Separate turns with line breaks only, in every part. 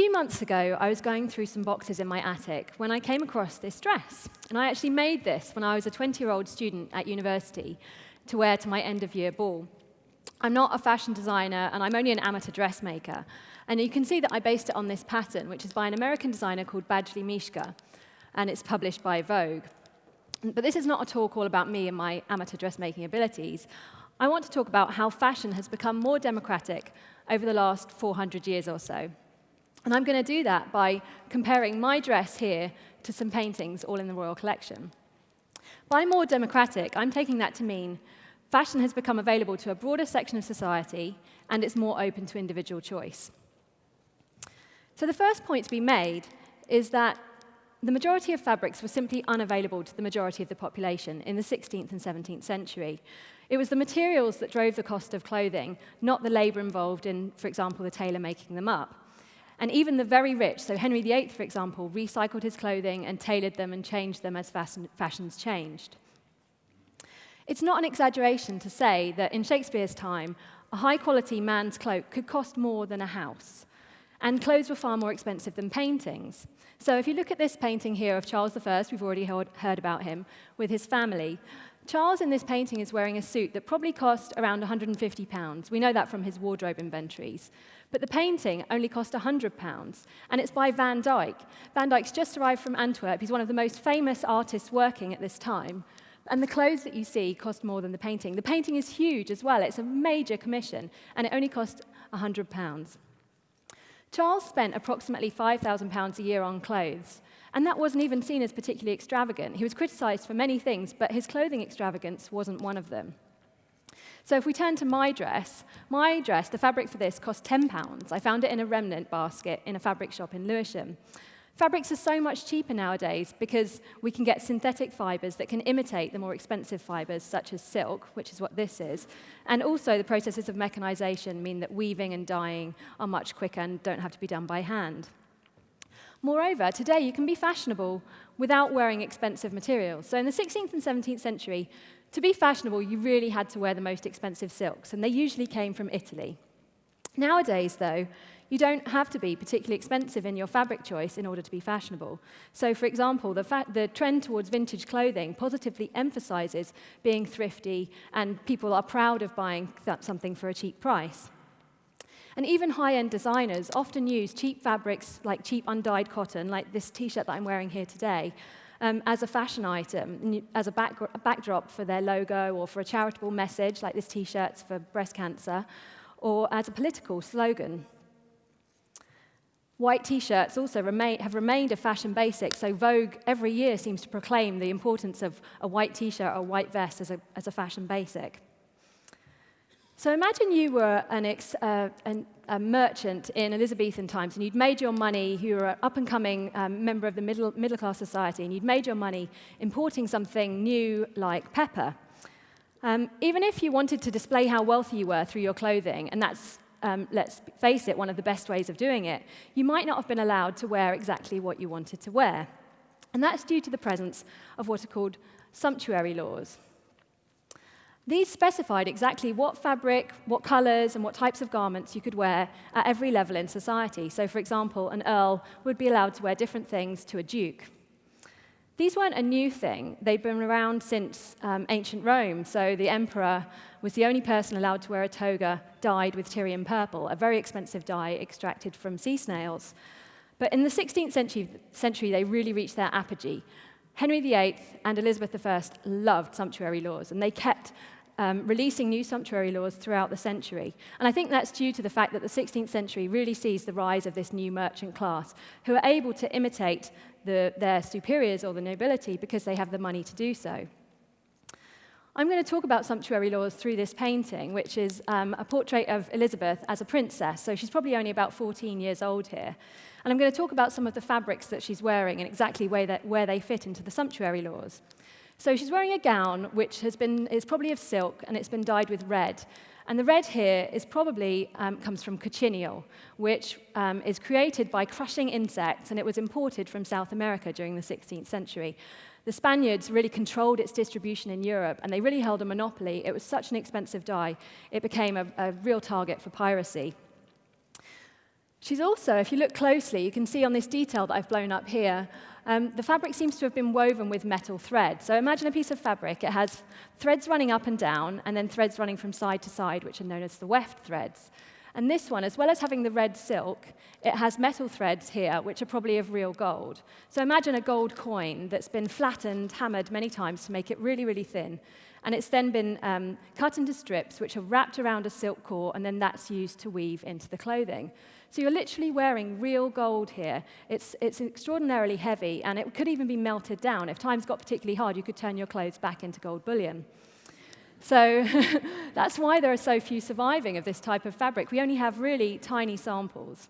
few months ago, I was going through some boxes in my attic when I came across this dress. And I actually made this when I was a 20-year-old student at university to wear to my end-of-year ball. I'm not a fashion designer, and I'm only an amateur dressmaker. And you can see that I based it on this pattern, which is by an American designer called Badgley Mischka, and it's published by Vogue. But this is not a talk all about me and my amateur dressmaking abilities. I want to talk about how fashion has become more democratic over the last 400 years or so. And I'm going to do that by comparing my dress here to some paintings all in the Royal Collection. By more democratic, I'm taking that to mean fashion has become available to a broader section of society and it's more open to individual choice. So the first point to be made is that the majority of fabrics were simply unavailable to the majority of the population in the 16th and 17th century. It was the materials that drove the cost of clothing, not the labor involved in, for example, the tailor making them up. And even the very rich, so Henry VIII, for example, recycled his clothing and tailored them and changed them as fashions changed. It's not an exaggeration to say that in Shakespeare's time, a high-quality man's cloak could cost more than a house. And clothes were far more expensive than paintings. So if you look at this painting here of Charles I, we've already heard about him, with his family, Charles in this painting is wearing a suit that probably cost around 150 pounds. We know that from his wardrobe inventories. But the painting only cost 100 pounds, and it's by Van Dyck. Van Dyck's just arrived from Antwerp. He's one of the most famous artists working at this time. And the clothes that you see cost more than the painting. The painting is huge as well. It's a major commission, and it only cost 100 pounds. Charles spent approximately £5,000 a year on clothes, and that wasn't even seen as particularly extravagant. He was criticized for many things, but his clothing extravagance wasn't one of them. So if we turn to my dress, my dress, the fabric for this cost £10. I found it in a remnant basket in a fabric shop in Lewisham. Fabrics are so much cheaper nowadays because we can get synthetic fibres that can imitate the more expensive fibres, such as silk, which is what this is. And also, the processes of mechanisation mean that weaving and dyeing are much quicker and don't have to be done by hand. Moreover, today you can be fashionable without wearing expensive materials. So in the 16th and 17th century, to be fashionable, you really had to wear the most expensive silks, and they usually came from Italy. Nowadays, though, you don't have to be particularly expensive in your fabric choice in order to be fashionable. So, for example, the, the, trend towards vintage clothing positively emphasizes being thrifty, and people are proud of buying something for a cheap price. And even high-end designers often use cheap fabrics like cheap undyed cotton, like this t-shirt that I'm wearing here today, um, as a fashion item, as a, back, a backdrop for their logo or for a charitable message, like this T-shirt's for breast cancer, or as a political slogan. White T-shirts also remain, have remained a fashion basic, so Vogue every year seems to proclaim the importance of a white T-shirt or white vest as a, as a fashion basic. So imagine you were an ex, uh, an, a merchant in Elizabethan times and you'd made your money, you were an up-and-coming um, member of the middle, middle-class society, and you'd made your money importing something new like pepper. Um, even if you wanted to display how wealthy you were through your clothing, and that's, um, let's face it, one of the best ways of doing it, you might not have been allowed to wear exactly what you wanted to wear. And that's due to the presence of what are called sumptuary laws. These specified exactly what fabric, what colors, and what types of garments you could wear at every level in society. So, for example, an earl would be allowed to wear different things to a duke. These weren't a new thing. They'd been around since um, ancient Rome. So the emperor was the only person allowed to wear a toga dyed with Tyrian purple, a very expensive dye extracted from sea snails. But in the 16th century, century they really reached their apogee. Henry VIII and Elizabeth I loved sumptuary laws, and they kept um, releasing new sumptuary laws throughout the century. And I think that's due to the fact that the 16th century really sees the rise of this new merchant class who are able to imitate the, their superiors or the nobility because they have the money to do so. I'm going to talk about sumptuary laws through this painting, which is um, a portrait of Elizabeth as a princess. So she's probably only about 14 years old here. And I'm going to talk about some of the fabrics that she's wearing and exactly where, that, where they fit into the sumptuary laws. So she's wearing a gown which has been, is probably of silk and it's been dyed with red. And the red here is probably um, comes from cochineal, which um, is created by crushing insects, and it was imported from South America during the 16th century. The Spaniards really controlled its distribution in Europe, and they really held a monopoly. It was such an expensive dye, it became a, a real target for piracy. She's also, if you look closely, you can see on this detail that I've blown up here, um, the fabric seems to have been woven with metal thread. So imagine a piece of fabric. It has threads running up and down, and then threads running from side to side, which are known as the weft threads. And this one, as well as having the red silk, it has metal threads here, which are probably of real gold. So imagine a gold coin that's been flattened, hammered many times to make it really, really thin. And it's then been um, cut into strips, which are wrapped around a silk core, and then that's used to weave into the clothing. So you're literally wearing real gold here. It's, it's extraordinarily heavy, and it could even be melted down. If times got particularly hard, you could turn your clothes back into gold bullion. So that's why there are so few surviving of this type of fabric. We only have really tiny samples.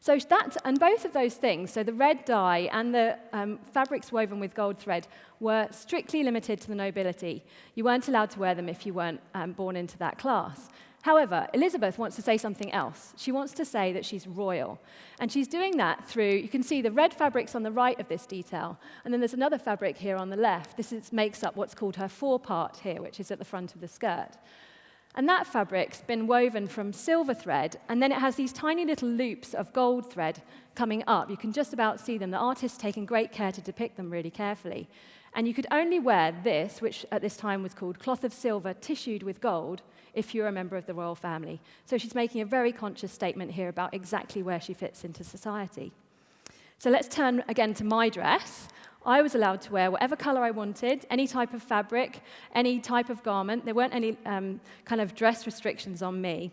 So that, and both of those things, so the red dye and the um, fabrics woven with gold thread, were strictly limited to the nobility. You weren't allowed to wear them if you weren't um, born into that class. However, Elizabeth wants to say something else. She wants to say that she's royal. And she's doing that through, you can see the red fabrics on the right of this detail, and then there's another fabric here on the left. This is, makes up what's called her forepart here, which is at the front of the skirt. And that fabric's been woven from silver thread, and then it has these tiny little loops of gold thread coming up. You can just about see them. The artist's taken great care to depict them really carefully. And you could only wear this, which at this time was called cloth of silver tissued with gold, if you're a member of the royal family. So she's making a very conscious statement here about exactly where she fits into society. So let's turn again to my dress. I was allowed to wear whatever color I wanted, any type of fabric, any type of garment. There weren't any um, kind of dress restrictions on me.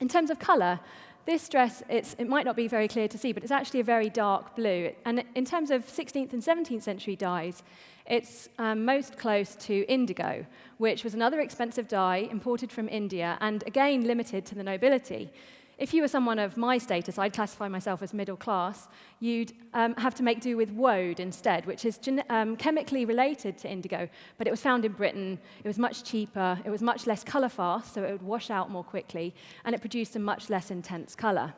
In terms of color, This dress, it might not be very clear to see, but it's actually a very dark blue. And in terms of 16th and 17th century dyes, it's um, most close to indigo, which was another expensive dye imported from India and again limited to the nobility. If you were someone of my status, I'd classify myself as middle class, you'd um, have to make do with woad instead, which is um, chemically related to indigo, but it was found in Britain. It was much cheaper, it was much less colour fast, so it would wash out more quickly, and it produced a much less intense colour.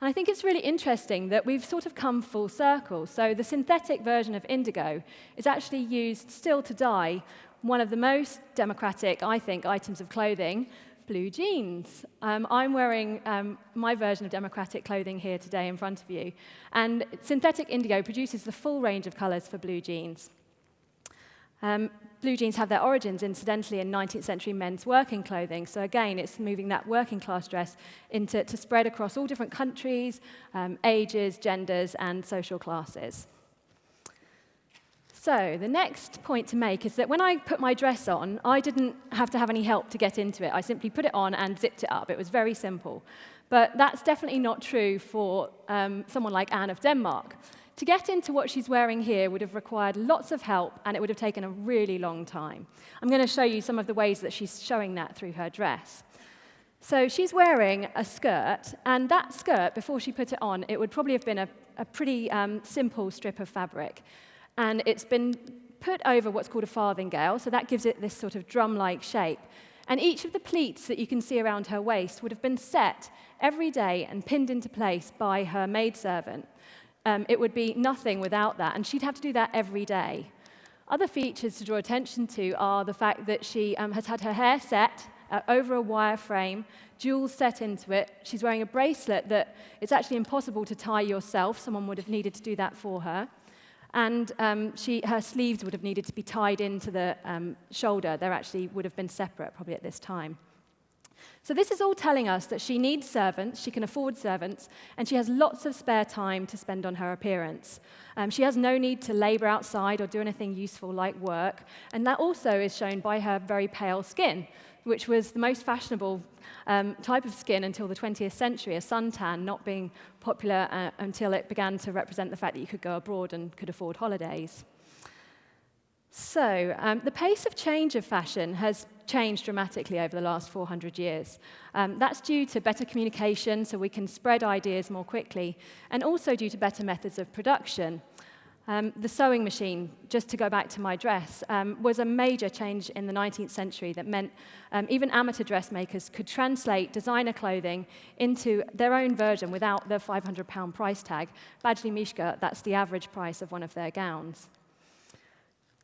And I think it's really interesting that we've sort of come full circle. So the synthetic version of indigo is actually used still to dye one of the most democratic, I think, items of clothing, blue jeans. Um, I'm wearing um, my version of democratic clothing here today in front of you. And synthetic indigo produces the full range of colors for blue jeans. Um, blue jeans have their origins, incidentally, in 19th century men's working clothing. So again, it's moving that working class dress into, to spread across all different countries, um, ages, genders, and social classes. So the next point to make is that when I put my dress on, I didn't have to have any help to get into it. I simply put it on and zipped it up. It was very simple. But that's definitely not true for um, someone like Anne of Denmark. To get into what she's wearing here would have required lots of help, and it would have taken a really long time. I'm going to show you some of the ways that she's showing that through her dress. So she's wearing a skirt, and that skirt, before she put it on, it would probably have been a, a pretty um, simple strip of fabric. And it's been put over what's called a farthingale, so that gives it this sort of drum-like shape. And each of the pleats that you can see around her waist would have been set every day and pinned into place by her maidservant. Um, it would be nothing without that, and she'd have to do that every day. Other features to draw attention to are the fact that she um, has had her hair set uh, over a wire frame, jewels set into it. She's wearing a bracelet that it's actually impossible to tie yourself. Someone would have needed to do that for her. And um, she, her sleeves would have needed to be tied into the um, shoulder. They actually would have been separate probably at this time. So this is all telling us that she needs servants, she can afford servants, and she has lots of spare time to spend on her appearance. Um, she has no need to labor outside or do anything useful like work, and that also is shown by her very pale skin, which was the most fashionable um, type of skin until the 20th century, a suntan not being popular uh, until it began to represent the fact that you could go abroad and could afford holidays. So, um, the pace of change of fashion has changed dramatically over the last 400 years. Um, that's due to better communication, so we can spread ideas more quickly, and also due to better methods of production. Um, the sewing machine, just to go back to my dress, um, was a major change in the 19th century that meant um, even amateur dressmakers could translate designer clothing into their own version without the 500 pound price tag. Badgley Mischka, that's the average price of one of their gowns.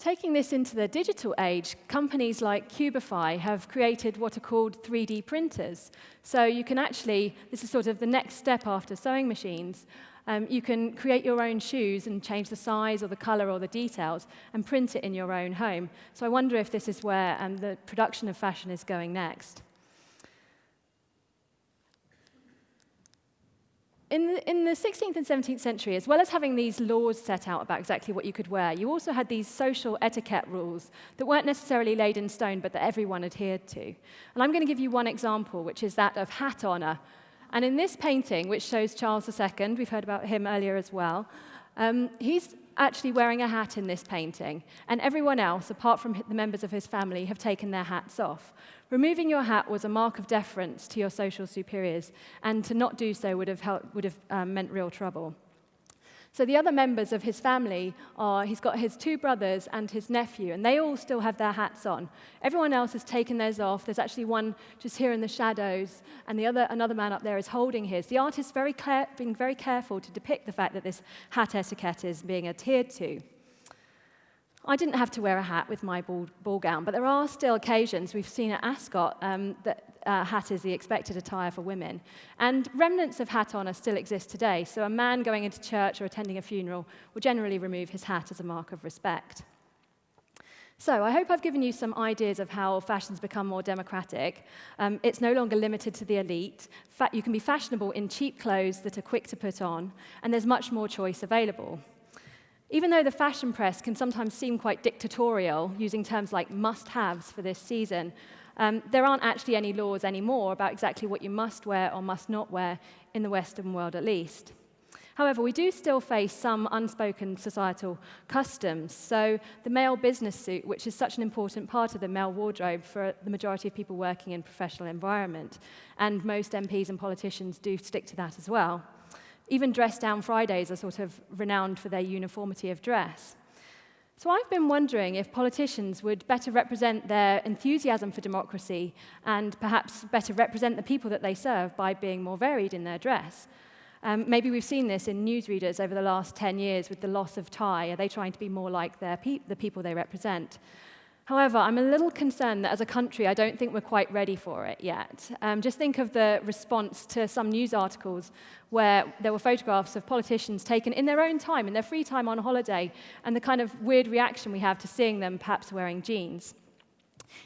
Taking this into the digital age, companies like Cubify have created what are called 3D printers. So you can actually, this is sort of the next step after sewing machines, um, you can create your own shoes and change the size or the color or the details and print it in your own home. So I wonder if this is where um, the production of fashion is going next. In the, in the 16th and 17th century, as well as having these laws set out about exactly what you could wear, you also had these social etiquette rules that weren't necessarily laid in stone, but that everyone adhered to. And I'm going to give you one example, which is that of hat honor. And in this painting, which shows Charles II, we've heard about him earlier as well, um, he's actually wearing a hat in this painting, and everyone else, apart from the members of his family, have taken their hats off. Removing your hat was a mark of deference to your social superiors, and to not do so would have, helped, would have um, meant real trouble. So the other members of his family are, he's got his two brothers and his nephew, and they all still have their hats on. Everyone else has taken theirs off. There's actually one just here in the shadows, and the other, another man up there is holding his. The artist very being very careful to depict the fact that this hat etiquette is being adhered to. I didn't have to wear a hat with my ball, ball gown, but there are still occasions we've seen at Ascot um, that uh, hat is the expected attire for women. And remnants of hat honour still exist today. So a man going into church or attending a funeral will generally remove his hat as a mark of respect. So I hope I've given you some ideas of how fashion's become more democratic. Um, it's no longer limited to the elite. Fa you can be fashionable in cheap clothes that are quick to put on, and there's much more choice available. Even though the fashion press can sometimes seem quite dictatorial, using terms like must-haves for this season, um, there aren't actually any laws anymore about exactly what you must wear or must not wear in the Western world at least. However, we do still face some unspoken societal customs. So the male business suit, which is such an important part of the male wardrobe for the majority of people working in professional environment, and most MPs and politicians do stick to that as well. Even dress down Fridays are sort of renowned for their uniformity of dress. So I've been wondering if politicians would better represent their enthusiasm for democracy and perhaps better represent the people that they serve by being more varied in their dress. Um, maybe we've seen this in newsreaders over the last 10 years with the loss of tie. Are they trying to be more like pe the people they represent? However, I'm a little concerned that as a country, I don't think we're quite ready for it yet. Um, just think of the response to some news articles where there were photographs of politicians taken in their own time, in their free time on holiday, and the kind of weird reaction we have to seeing them perhaps wearing jeans.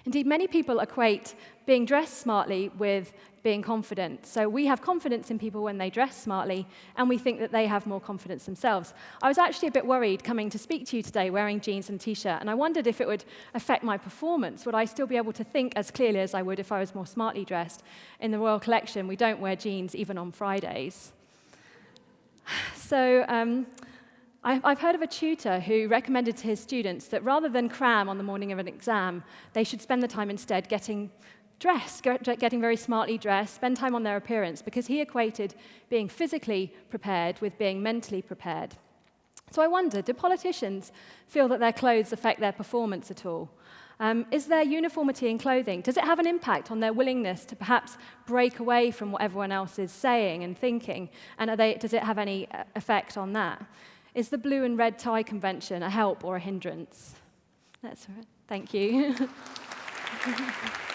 Indeed, many people equate being dressed smartly with being confident. So we have confidence in people when they dress smartly, and we think that they have more confidence themselves. I was actually a bit worried coming to speak to you today wearing jeans and t-shirt, and I wondered if it would affect my performance. Would I still be able to think as clearly as I would if I was more smartly dressed? In the Royal Collection, we don't wear jeans even on Fridays. So um, I've heard of a tutor who recommended to his students that rather than cram on the morning of an exam, they should spend the time instead getting dressed, getting very smartly dressed, spend time on their appearance, because he equated being physically prepared with being mentally prepared. So I wonder, do politicians feel that their clothes affect their performance at all? Um, is there uniformity in clothing? Does it have an impact on their willingness to perhaps break away from what everyone else is saying and thinking? And they, does it have any uh, effect on that? Is the blue and red tie convention a help or a hindrance? That's all right. Thank you.